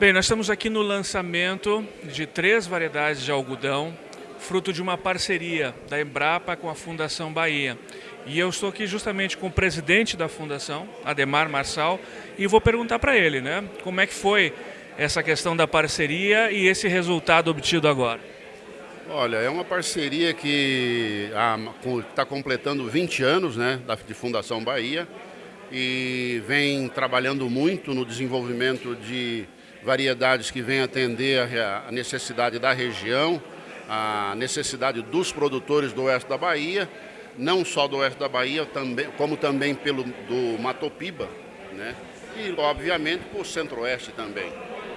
Bem, nós estamos aqui no lançamento de três variedades de algodão, fruto de uma parceria da Embrapa com a Fundação Bahia. E eu estou aqui justamente com o presidente da fundação, Ademar Marçal, e vou perguntar para ele, né, como é que foi essa questão da parceria e esse resultado obtido agora. Olha, é uma parceria que está completando 20 anos né, de Fundação Bahia e vem trabalhando muito no desenvolvimento de variedades que vêm atender a necessidade da região, a necessidade dos produtores do oeste da Bahia, não só do oeste da Bahia, como também pelo do Matopiba, né? e obviamente o centro-oeste também.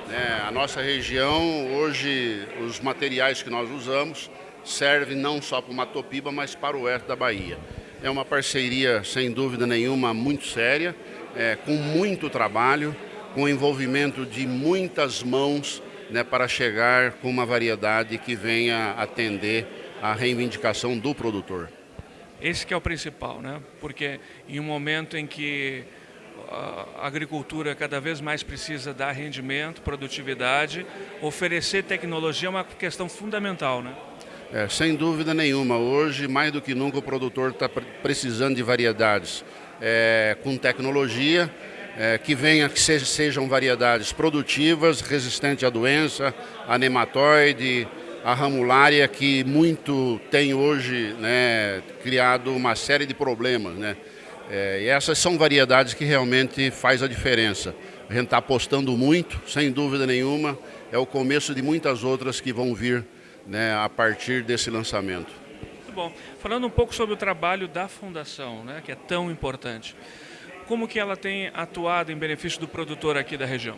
Né? A nossa região, hoje, os materiais que nós usamos servem não só para o Matopiba, mas para o oeste da Bahia. É uma parceria, sem dúvida nenhuma, muito séria, é, com muito trabalho, com o envolvimento de muitas mãos né, para chegar com uma variedade que venha atender a reivindicação do produtor. Esse que é o principal, né? porque em um momento em que a agricultura cada vez mais precisa dar rendimento, produtividade, oferecer tecnologia é uma questão fundamental. Né? É, sem dúvida nenhuma, hoje mais do que nunca o produtor está precisando de variedades é, com tecnologia, é, que venha que sejam variedades produtivas, resistentes à doença, a nematóide, a ramulária, que muito tem hoje né, criado uma série de problemas. Né? É, e essas são variedades que realmente faz a diferença. A gente está apostando muito, sem dúvida nenhuma, é o começo de muitas outras que vão vir né, a partir desse lançamento. Muito bom. Falando um pouco sobre o trabalho da Fundação, né, que é tão importante como que ela tem atuado em benefício do produtor aqui da região?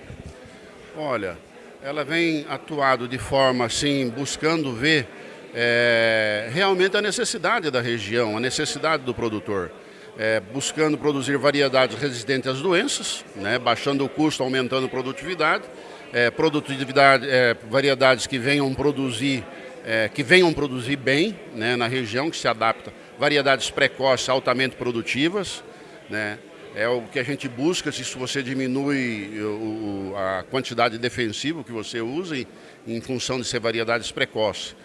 Olha, ela vem atuado de forma assim, buscando ver é, realmente a necessidade da região, a necessidade do produtor. É, buscando produzir variedades resistentes às doenças, né, baixando o custo, aumentando a produtividade, é, produtividade é, variedades que venham produzir, que venham produzir bem né, na região, que se adapta, variedades precoces, altamente produtivas, né, é o que a gente busca, se você diminui o, a quantidade de defensivo que você usa em, em função de ser variedades precoces.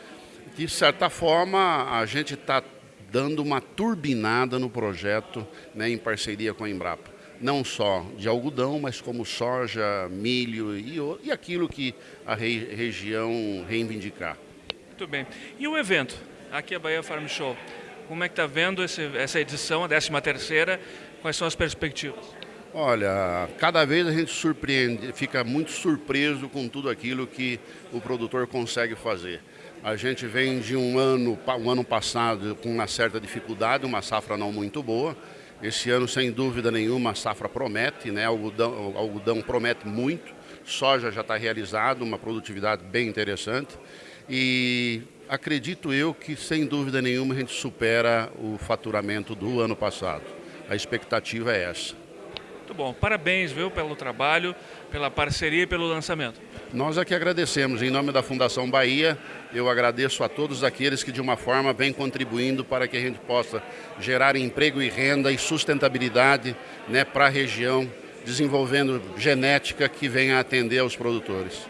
De certa forma, a gente está dando uma turbinada no projeto né, em parceria com a Embrapa. Não só de algodão, mas como soja, milho e, e aquilo que a região reivindicar. Muito bem. E o evento? Aqui é a Bahia Farm Show. Como é que está vendo esse, essa edição, a 13 terceira? Quais são as perspectivas? Olha, cada vez a gente surpreende, fica muito surpreso com tudo aquilo que o produtor consegue fazer. A gente vem de um ano, um ano passado com uma certa dificuldade, uma safra não muito boa. Esse ano, sem dúvida nenhuma, a safra promete, né? o algodão, algodão promete muito, soja já está realizado, uma produtividade bem interessante. E acredito eu que, sem dúvida nenhuma, a gente supera o faturamento do ano passado a expectativa é essa. Muito bom, parabéns viu, pelo trabalho, pela parceria e pelo lançamento. Nós aqui agradecemos, em nome da Fundação Bahia, eu agradeço a todos aqueles que de uma forma vêm contribuindo para que a gente possa gerar emprego e renda e sustentabilidade né, para a região, desenvolvendo genética que venha atender aos produtores.